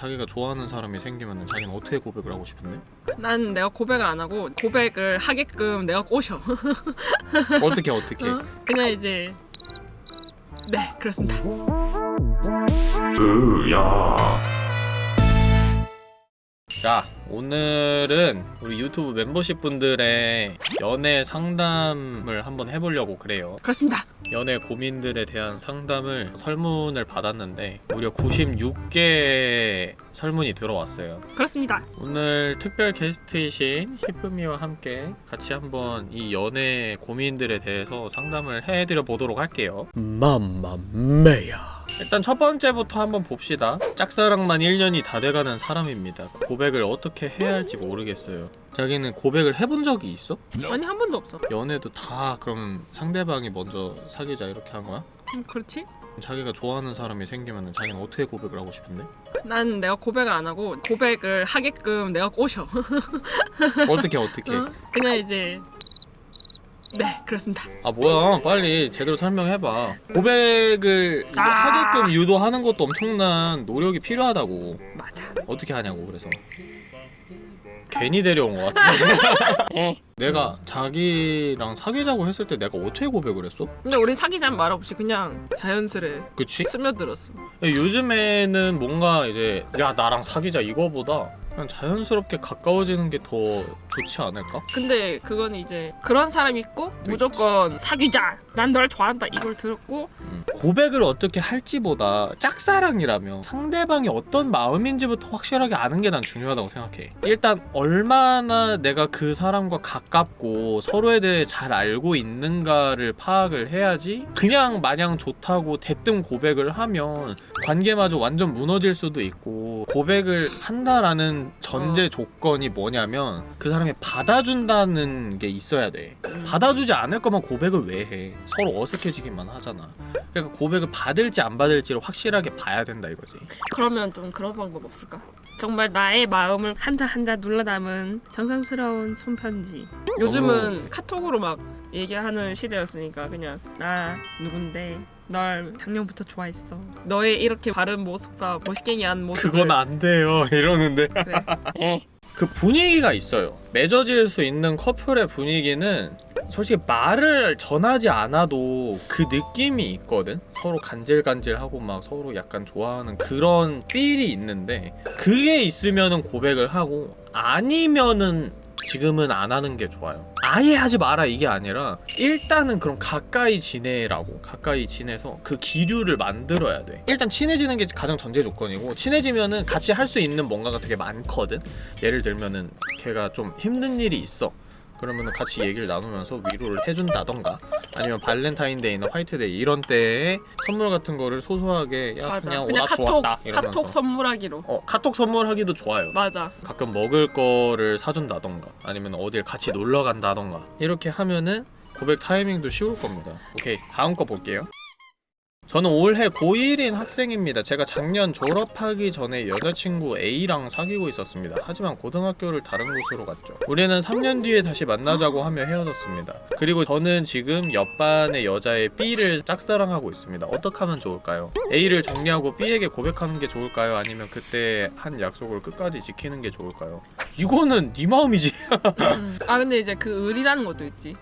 자기가 좋아하는 사람이 생기면 자기는 어떻게 고백을 하고 싶은데? 난 내가 고백을 안 하고 고백을 하게끔 내가 꼬셔. 어떻게 어떻게? 어? 그냥 이제 네 그렇습니다. 자 오늘은 우리 유튜브 멤버십 분들의 연애 상담을 한번 해보려고 그래요 그렇습니다. 연애 고민들에 대한 상담을 설문을 받았는데 무려 96개의 설문이 들어왔어요 그렇습니다. 오늘 특별 게스트이신 히프미와 함께 같이 한번 이 연애 고민들에 대해서 상담을 해드려 보도록 할게요 맘마메야 일단 첫 번째부터 한번 봅시다 짝사랑만 1년이 다 돼가는 사람입니다 고백을 어떻게 해야 할지 모르겠어요 자기는 고백을 해본 적이 있어? 아니 한 번도 없어. 연애도 다 그럼 상대방이 먼저 사귀자 이렇게 한 거야? 음, 그렇지? 자기가 좋아하는 사람이 생기면 자기는 어떻게 고백을 하고 싶은데? 난 내가 고백을 안 하고 고백을 하게끔 내가 꼬셔. 어떻게 어떻게? 어? 그냥 이제 네 그렇습니다. 아 뭐야 빨리 제대로 설명해봐 고백을 아. 하게끔 유도하는 것도 엄청난 노력이 필요하다고 맞아. 어떻게 하냐고 그래서 괜히 데려온 것 같아 내가 자기랑 사귀자고 했을 때 내가 어떻게 고백을 했어? 근데 우리 사귀자는 말 없이 그냥 자연스레 그치? 스며들었어. 요즘에는 뭔가 이제 야 나랑 사귀자 이거보다 그냥 자연스럽게 가까워지는 게 더 좋지 않을까? 근데 그건 이제 그런 사람 있고 무조건 사귀자. 난 널 좋아한다. 이걸 들었고 음. 고백을 어떻게 할지보다 짝사랑이라면 상대방이 어떤 마음인지부터 확실하게 아는 게 난 중요하다고 생각해. 일단 얼마나 내가 그 사람과 가깝고 서로에 대해 잘 알고 있는가를 파악을 해야지 그냥 마냥 좋다고 대뜸 고백을 하면 관계마저 완전 무너질 수도 있고 고백을 한다라는 전제 어. 조건이 뭐냐면 그 사람이 받아준다는 게 있어야 돼. 받아주지 않을 거면 고백을 왜 해? 서로 어색해지기만 하잖아. 그러니까 고백을 받을지 안 받을지를 확실하게 봐야 된다 이거지. 그러면 좀 그런 방법 없을까? 정말 나의 마음을 한자 한자 눌러 담은 정성스러운 손편지. 요즘은 카톡으로 막 얘기하는 시대였으니까 그냥 나 누군데 널 작년부터 좋아했어. 너의 이렇게 바른 모습과 멋있게한 모습을 그건 안 돼요 이러는데 그래. 그 분위기가 있어요. 맺어질 수 있는 커플의 분위기는 솔직히 말을 전하지 않아도 그 느낌이 있거든. 서로 간질간질하고 막 서로 약간 좋아하는 그런 필이 있는데 그게 있으면은 고백을 하고 아니면은 지금은 안 하는 게 좋아요. 아예 하지 마라 이게 아니라 일단은 그럼 가까이 지내라고 가까이 지내서 그 기류를 만들어야 돼. 일단 친해지는 게 가장 전제 조건이고 친해지면은 같이 할 수 있는 뭔가가 되게 많거든. 예를 들면은 걔가 좀 힘든 일이 있어. 그러면은 같이 얘기를 나누면서 위로를 해준다던가 아니면 발렌타인데이나 화이트데이 이런 때에 선물 같은 거를 소소하게 야 맞아. 그냥, 그냥 오나 카톡 이러면서 카톡 선물하기로. 어 카톡 선물하기도 좋아요. 맞아. 가끔 먹을 거를 사준다던가 아니면 어딜 같이 놀러 간다던가 이렇게 하면은 고백 타이밍도 쉬울 겁니다 오케이 다음 거 볼게요 저는 올해 고1인 학생입니다 제가 작년 졸업하기 전에 여자친구 A랑 사귀고 있었습니다 하지만 고등학교를 다른 곳으로 갔죠 우리는 3년 뒤에 다시 만나자고 하며 헤어졌습니다 그리고 저는 지금 옆반의 여자애 B를 짝사랑하고 있습니다 어떻게 하면 좋을까요? A를 정리하고 B에게 고백하는 게 좋을까요? 아니면 그때 한 약속을 끝까지 지키는 게 좋을까요? 이거는 네 마음이지 음. 아 근데 이제 그 의리라는 것도 있지.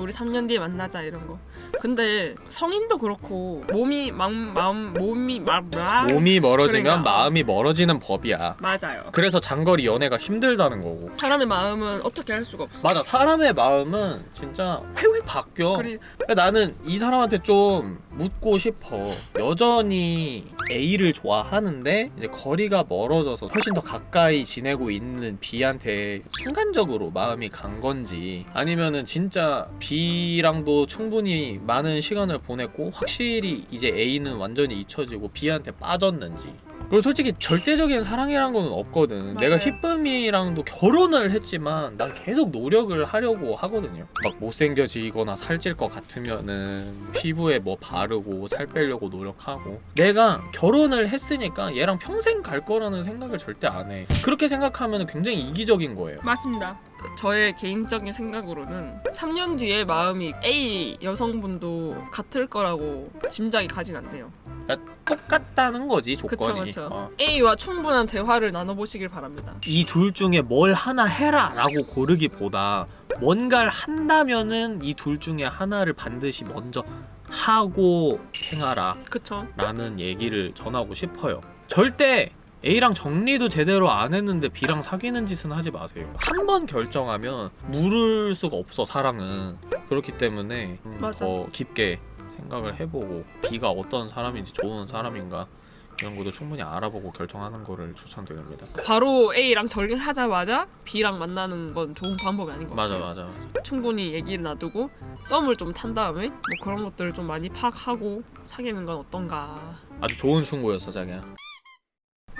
우리 3년 뒤에 만나자 이런 거. 근데 성인도 그렇고 몸이 마음 마음 몸이 막 막- 몸이 멀어지면 그러니까. 마음이 멀어지는 법이야 맞아요. 그래서 장거리 연애가 힘들다는 거고 사람의 마음은 어떻게 할 수가 없어. 맞아 사람의 마음은 진짜 획획 바뀌어 그리 그러니까 나는 이 사람한테 좀 묻고 싶어 여전히 A를 좋아하는데 이제 거리가 멀어져서 훨씬 더 가까이 지내고 있는 B한테 순간적으로 마음이 간 건지 아니면은 진짜 B랑도 충분히 많은 시간을 보냈고 확실히 이제 A는 완전히 잊혀지고 B한테 빠졌는지 그리고 솔직히 절대적인 사랑이란 건 없거든. 내가 맞아요. 히쁨이랑도 결혼을 했지만 난 계속 노력을 하려고 하거든요. 막 못생겨지거나 살찔 것 같으면은 피부에 뭐 바르고 살 빼려고 노력하고 내가 결혼을 했으니까 얘랑 평생 갈 거라는 생각을 절대 안 해. 그렇게 생각하면 굉장히 이기적인 거예요. 맞습니다. 저의 개인적인 생각으로는 3년 뒤에 마음이 A 여성분도 같을 거라고 짐작이 가진 않네요. 똑같다는 거지 그쵸 조건이. 그쵸. 어. A와 충분한 대화를 나눠보시길 바랍니다. 이 둘 중에 뭘 하나 해라 라고 고르기보다 뭔가를 한다면은 이 둘 중에 하나를 반드시 먼저 하고 행하라. 그쵸? 라는 얘기를 전하고 싶어요. 절대 A랑 정리도 제대로 안 했는데 B랑 사귀는 짓은 하지 마세요. 한 번 결정하면 물을 수가 없어 사랑은. 그렇기 때문에 좀 맞아. 더 깊게 생각을 해보고 B가 어떤 사람인지 좋은 사람인가 이런 것도 충분히 알아보고 결정하는 거를 추천드립니다. 바로 A랑 절개하자마자 B랑 만나는 건 좋은 방법이 아닌 것 맞아 같아요. 맞아 맞아. 충분히 얘기를 놔두고 썸을 좀 탄 다음에 뭐 그런 것들을 좀 많이 파악하고 사귀는 건 어떤가. 아주 좋은 충고였어 자기야.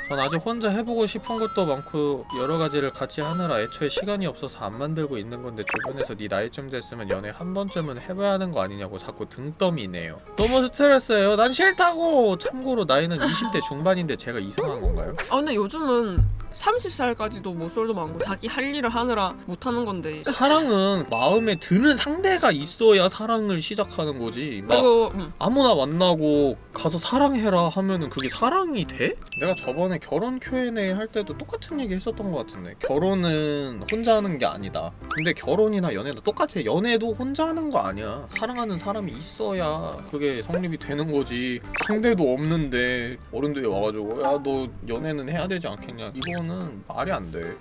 전 아직 혼자 해보고 싶은 것도 많고 여러 가지를 같이 하느라 애초에 시간이 없어서 안 만들고 있는 건데 주변에서 네 나이쯤 됐으면 연애 한 번쯤은 해봐야 하는 거 아니냐고 자꾸 등떠미네요. 너무 스트레스예요. 난 싫다고. 참고로 나이는 20대 중반인데 제가 이상한 건가요? 아 근데 요즘은 30살까지도 모쏠도 많고 자기 할 일을 하느라 못 하는 건데. 사랑은 마음에 드는 상대가 있어야 사랑을 시작하는 거지. 막 그리고 음, 아무나 만나고 가서 사랑해라 하면은 그게 사랑이 돼? 내가 저번에 결혼 Q&A 할 때도 똑같은 얘기 했었던 것 같은데. 결혼은 혼자 하는 게 아니다. 근데 결혼이나 연애도 똑같아. 연애도 혼자 하는 거 아니야. 사랑하는 사람이 있어야 그게 성립이 되는 거지. 상대도 없는데 어른들이 와가지고 야 너 연애는 해야 되지 않겠냐? 이거는 말이 안돼.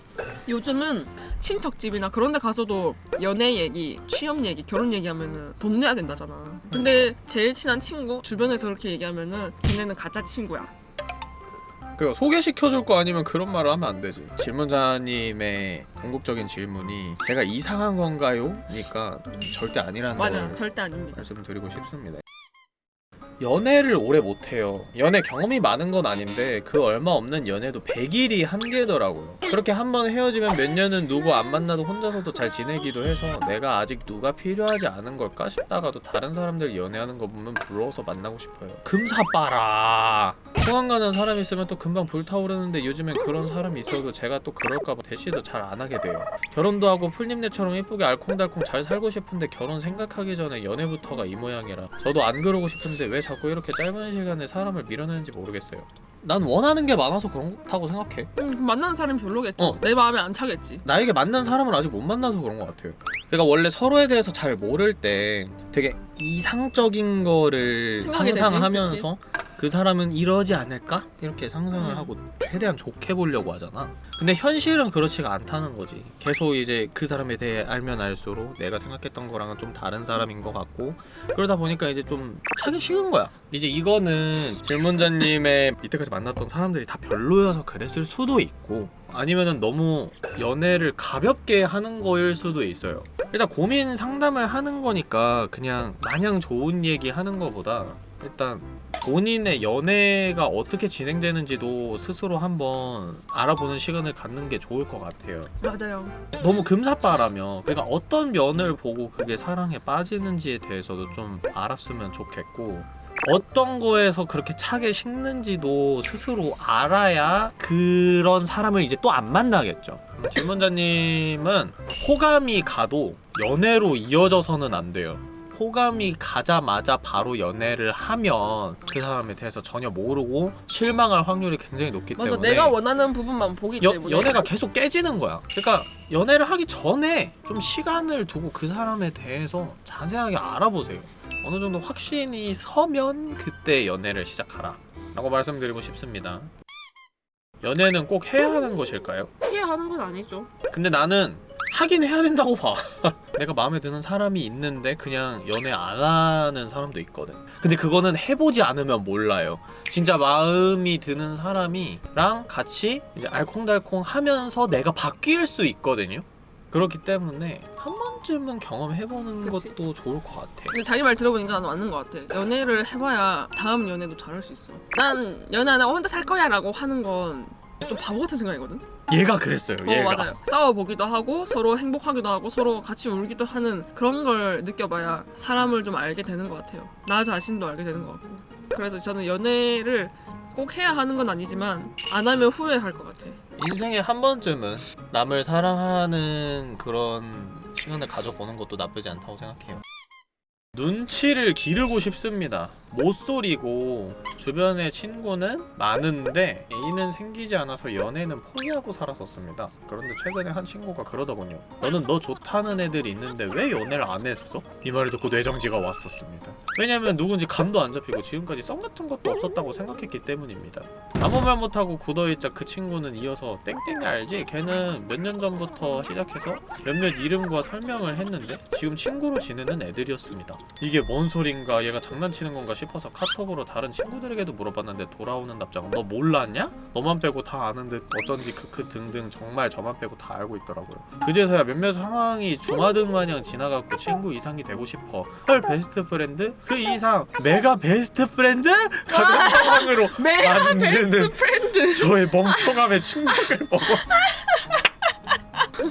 요즘은 친척집이나 그런 데 가서도 연애 얘기, 취업 얘기, 결혼 얘기하면은 돈 내야 된다잖아. 근데 제일 친한 친구 주변에서 그렇게 얘기하면은 걔네는 가짜 친구야. 그 소개시켜줄 거 아니면 그런 말을 하면 안 되지. 질문자님의 궁극적인 질문이 제가 이상한 건가요? 니까 절대 아니라는 맞아, 걸 절대 아닙니다. 말씀드리고 싶습니다. 연애를 오래 못해요. 연애 경험이 많은 건 아닌데 그 얼마 없는 연애도 100일이 한계더라고요. 그렇게 한 번 헤어지면 몇 년은 누구 안 만나도 혼자서도 잘 지내기도 해서 내가 아직 누가 필요하지 않은 걸까 싶다가도 다른 사람들 연애하는 거 보면 부러워서 만나고 싶어요. 금사 빠라. 통한 가는 사람 있으면 또 금방 불타오르는데 요즘엔 그런 사람이 있어도 제가 또 그럴까봐 대시도 잘 안 하게 돼요. 결혼도 하고 풀님네처럼 예쁘게 알콩달콩 잘 살고 싶은데 결혼 생각하기 전에 연애부터가 이 모양이라 저도 안 그러고 싶은데 왜 자꾸 이렇게 짧은 시간에 사람을 밀어내는지 모르겠어요. 난 원하는 게 많아서 그렇다고 생각해. 음, 만나는 사람이 별로겠죠. 어. 내 마음에 안 차겠지. 나에게 맞는 사람을 아직 못 만나서 그런 것 같아요. 그러니까 원래 서로에 대해서 잘 모를 때 되게 이상적인 거를 생각이 되지, 상상하면서 그 사람은 이러지 않을까? 이렇게 상상을 음. 하고 최대한 좋게 보려고 하잖아. 근데 현실은 그렇지가 않다는 거지. 계속 이제 그 사람에 대해 알면 알수록 내가 생각했던 거랑은 좀 다른 사람인 것 같고 그러다 보니까 이제 좀 차기 식은 거야. 이제 이거는 질문자님의 이때까지 만났던 사람들이 다 별로여서 그랬을 수도 있고 아니면은 너무 연애를 가볍게 하는 거일 수도 있어요. 일단 고민 상담을 하는 거니까 그냥 마냥 좋은 얘기 하는 거보다 일단 본인의 연애가 어떻게 진행되는지도 스스로 한번 알아보는 시간을 갖는 게 좋을 것 같아요. 맞아요. 너무 금사빠라며 그러니까 어떤 면을 보고 그게 사랑에 빠지는지에 대해서도 좀 알았으면 좋겠고 어떤 거에서 그렇게 차게 식는지도 스스로 알아야 그런 사람을 이제 또 안 만나겠죠. 질문자님은 호감이 가도 연애로 이어져서는 안 돼요. 호감이 가자마자 바로 연애를 하면 그 사람에 대해서 전혀 모르고 실망할 확률이 굉장히 높기 맞아, 때문에 내가 원하는 부분만 보기 여, 때문에. 연애가 계속 깨지는 거야. 그러니까 연애를 하기 전에 좀 시간을 두고 그 사람에 대해서 자세하게 알아보세요. 어느 정도 확신이 서면 그때 연애를 시작하라. 라고 말씀드리고 싶습니다. 연애는 꼭 해야 하는 것일까요? 피해하는 건 아니죠. 근데 나는 하긴 해야 된다고 봐. 내가 마음에 드는 사람이 있는데 그냥 연애 안 하는 사람도 있거든. 근데 그거는 해보지 않으면 몰라요. 진짜 마음이 드는 사람이랑 같이 이제 알콩달콩 하면서 내가 바뀔 수 있거든요. 그렇기 때문에 한 번쯤은 경험해보는 그치. 것도 좋을 것 같아. 근데 자기 말 들어보니까 나는 맞는 것 같아. 연애를 해봐야 다음 연애도 잘할 수 있어. 난 연애 안 하고 혼자 살 거야 라고 하는 건 좀 바보 같은 생각이거든. 얘가 그랬어요. 어 얘가. 맞아요. 싸워보기도 하고 서로 행복하기도 하고 서로 같이 울기도 하는 그런 걸 느껴봐야 사람을 좀 알게 되는 것 같아요. 나 자신도 알게 되는 것 같고. 그래서 저는 연애를 꼭 해야 하는 건 아니지만 안 하면 후회할 것 같아. 인생에 한 번쯤은 남을 사랑하는 그런 시간을 가져보는 것도 나쁘지 않다고 생각해요. 눈치를 기르고 싶습니다. 모쏠이고 주변에 친구는 많은데 애인은 생기지 않아서 연애는 포기하고 살았었습니다. 그런데 최근에 한 친구가 그러더군요. 너는 너 좋다는 애들이 있는데 왜 연애를 안 했어? 이 말을 듣고 뇌정지가 왔었습니다. 왜냐면 누군지 감도 안 잡히고 지금까지 썸 같은 것도 없었다고 생각했기 때문입니다. 아무 말 못하고 굳어있자 그 친구는 이어서 땡땡이 알지? 걔는 몇 년 전부터 시작해서 몇몇 이름과 설명을 했는데 지금 친구로 지내는 애들이었습니다. 이게 뭔 소린가 얘가 장난치는 건가 싶어서 카톡으로 다른 친구들에게도 물어봤는데 돌아오는 답장은 너 몰랐냐? 너만 빼고 다 아는 듯 어쩐지 크크 등등 정말 저만 빼고 다 알고 있더라고요. 그제서야 몇몇 상황이 주마등 마냥 지나갔고 친구 이상이 되고 싶어. 헐 best friend? 그 이상 mega best friend? 가는 상황으로 메가 만드는 best friend. 저의 멍청함에 충격을 먹었어.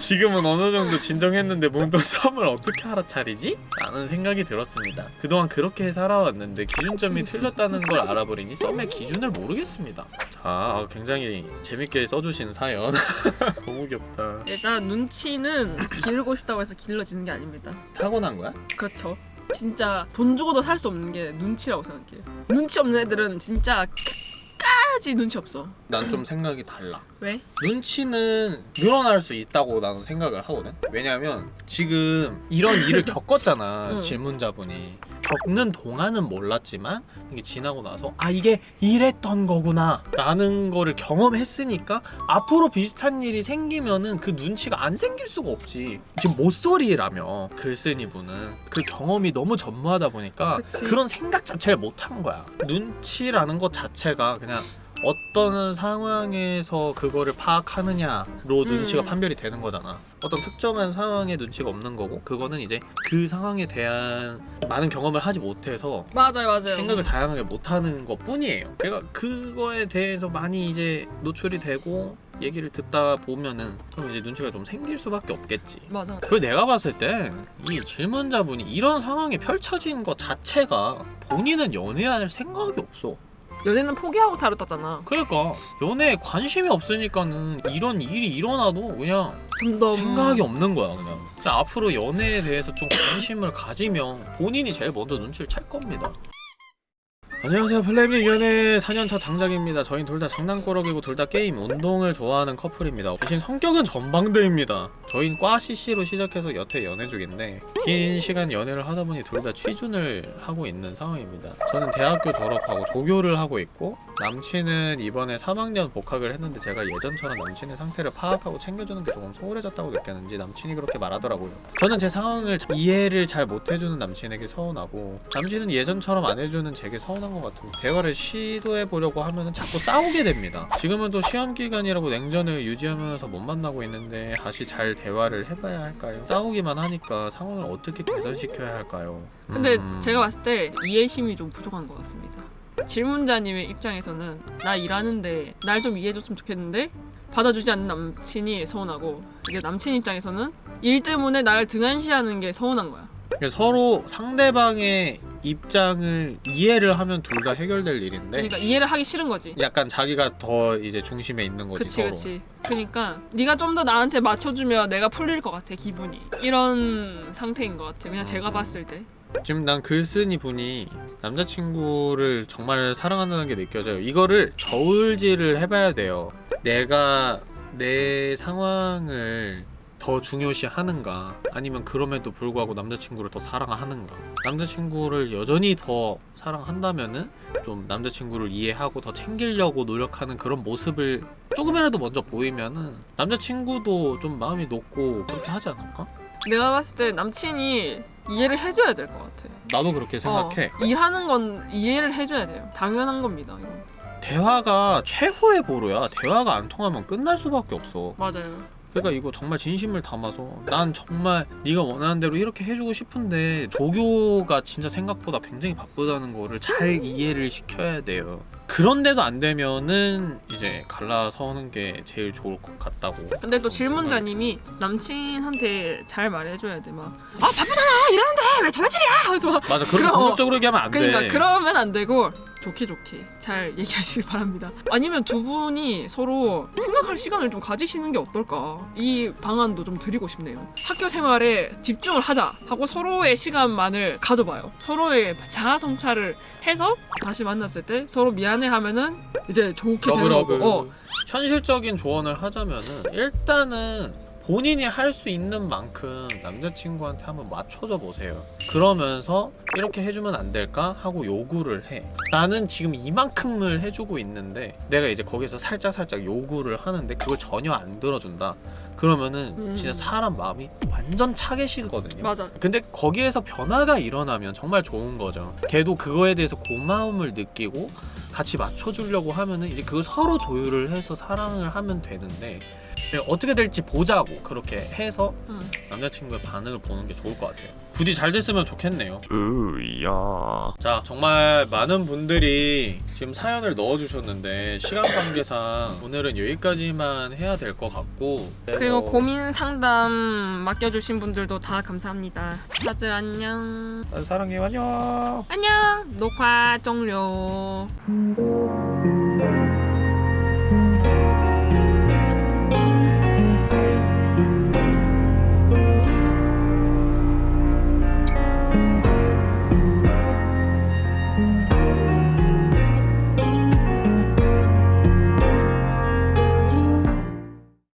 지금은 어느 정도 진정했는데 문득 썸을 어떻게 알아차리지? 라는 생각이 들었습니다. 그동안 그렇게 살아왔는데 기준점이 틀렸다는 걸 알아버리니 썸의 기준을 모르겠습니다. 자, 굉장히 재밌게 써주신 사연. 너무 귀엽다. 일단 눈치는 기르고 싶다고 해서 길러지는 게 아닙니다. 타고난 거야? 그렇죠. 진짜 돈 주고도 살 수 없는 게 눈치라고 생각해. 눈치 없는 애들은 진짜 끝까지 눈치 없어. 난 좀 생각이 달라. 왜? 눈치는 늘어날 수 있다고 나는 생각을 하거든. 왜냐면 지금 이런 일을 겪었잖아. 응. 질문자분이 겪는 동안은 몰랐지만 이게 지나고 나서 아 이게 이랬던 거구나 라는 거를 경험했으니까 앞으로 비슷한 일이 생기면은 그 눈치가 안 생길 수가 없지. 지금 모쏠이라며 글쓴이 분은 그 경험이 너무 전무하다 보니까 그치. 그런 생각 자체를 못한 거야. 눈치라는 것 자체가 그냥 어떤 상황에서 그거를 파악하느냐로 눈치가 음. 판별이 되는 거잖아. 어떤 특정한 상황에 눈치가 없는 거고 그거는 이제 그 상황에 대한 많은 경험을 하지 못해서 맞아요, 맞아요. 생각을 다양하게 못하는 것 뿐이에요. 그러니까 그거에 대해서 많이 이제 노출이 되고 얘기를 듣다 보면은 그럼 이제 눈치가 좀 생길 수밖에 없겠지. 맞아. 그리고 내가 봤을 때 이 질문자분이 이런 상황이 펼쳐진 것 자체가 본인은 연애할 생각이 없어. 연애는 포기하고 살았다잖아. 그러니까 연애에 관심이 없으니까는 이런 일이 일어나도 그냥 덤덤. 생각이 없는 거야 그냥. 그냥 앞으로 연애에 대해서 좀 관심을 가지면 본인이 제일 먼저 눈치를 챌 겁니다. 안녕하세요. 플레임님 연애 4년차 장작입니다. 저희는 둘 다 장난꾸러기고 둘 다 게임, 운동을 좋아하는 커플입니다. 대신 성격은 전방대입니다. 저희는 과 CC로 시작해서 여태 연애 중인데 긴 시간 연애를 하다 보니 둘 다 취준을 하고 있는 상황입니다. 저는 대학교 졸업하고 조교를 하고 있고 남친은 이번에 3학년 복학을 했는데 제가 예전처럼 남친의 상태를 파악하고 챙겨주는 게 조금 소홀해졌다고 느꼈는지 남친이 그렇게 말하더라고요 저는 제 상황을 자- 이해를 잘 못해주는 남친에게 서운하고 남친은 예전처럼 안 해주는 제게 서운한 것 같은데 대화를 시도해보려고 하면 자꾸 싸우게 됩니다 지금은 또 시험 기간이라고 냉전을 유지하면서 못 만나고 있는데 다시 잘 대화를 해봐야 할까요? 싸우기만 하니까 상황을 어떻게 개선시켜야 할까요? 근데 음. 제가 봤을 때 이해심이 좀 부족한 것 같습니다. 질문자님의 입장에서는 나 일하는데 날 좀 이해해줬으면 좋겠는데 받아주지 않는 남친이 서운하고 이제 남친 입장에서는 일 때문에 나를 등한시하는 게 서운한 거야. 그러니까 서로 상대방의 입장을 이해를 하면 둘 다 해결될 일인데 그러니까 이해를 하기 싫은 거지. 약간 자기가 더 이제 중심에 있는 거지 그치 서로. 그치. 그러니까 네가 좀 더 나한테 맞춰주면 내가 풀릴 것 같아 기분이. 이런 상태인 것 같아. 그냥 제가 음. 봤을 때. 지금 난 글쓴이 분이 남자친구를 정말 사랑한다는 게 느껴져요. 이거를 저울질을 해봐야 돼요. 내가 내 상황을 더 중요시 하는가 아니면 그럼에도 불구하고 남자친구를 더 사랑하는가 남자친구를 여전히 더 사랑한다면은 좀 남자친구를 이해하고 더 챙기려고 노력하는 그런 모습을 조금이라도 먼저 보이면은 남자친구도 좀 마음이 높고 그렇게 하지 않을까? 내가 봤을 때 남친이 이해를 해줘야 될 것 같아. 나도 그렇게 생각해 어, 일하는 건 이해를 해줘야 돼요. 당연한 겁니다. 이건. 대화가 최후의 보루야. 대화가 안 통하면 끝날 수밖에 없어. 맞아요. 그러니까 이거 정말 진심을 담아서 난 정말 네가 원하는 대로 이렇게 해주고 싶은데 조교가 진짜 생각보다 굉장히 바쁘다는 거를 잘 이해를 시켜야 돼요. 그런데도 안 되면은 이제 갈라서는 게 제일 좋을 것 같다고. 근데 또 질문자님이 남친한테 잘 말해줘야 돼 막 아 바쁘잖아 일하는데 왜 전화질이야 하면서 막 맞아. 그렇게 그럼- 공격적으로 얘기하면 안 돼. 그러니까 그러면 안 되고 좋게 좋게 잘 얘기하시길 바랍니다. 아니면 두 분이 서로 생각할 시간을 좀 가지시는 게 어떨까? 이 방안도 좀 드리고 싶네요. 학교 생활에 집중을 하자 하고 서로의 시간만을 가져봐요. 서로의 자아 성찰을 해서 다시 만났을 때 서로 미안 해하면은 이제 좋게 되는. 거고. 어, 현실적인 조언을 하자면은 일단은 본인이 할 수 있는 만큼 남자친구한테 한번 맞춰줘 보세요. 그러면서 이렇게 해주면 안 될까 하고 요구를 해. 나는 지금 이만큼을 해주고 있는데 내가 이제 거기서 살짝 살짝 요구를 하는데 그걸 전혀 안 들어준다. 그러면은 음. 진짜 사람 마음이 완전 차게시거든요. 맞아. 근데 거기에서 변화가 일어나면 정말 좋은 거죠. 걔도 그거에 대해서 고마움을 느끼고 같이 맞춰주려고 하면은 이제 그걸 서로 조율을 해서 사랑을 하면 되는데 네, 어떻게 될지 보자고 그렇게 해서 음. 남자친구의 반응을 보는 게 좋을 것 같아요. 부디 잘 됐으면 좋겠네요. 으야. 자 정말 많은 분들이 지금 사연을 넣어주셨는데 시간 관계상 오늘은 여기까지만 해야 될 것 같고 그리고 고민 상담 맡겨주신 분들도 다 감사합니다. 다들 안녕. 사랑해요 안녕. 안녕. 녹화 종료.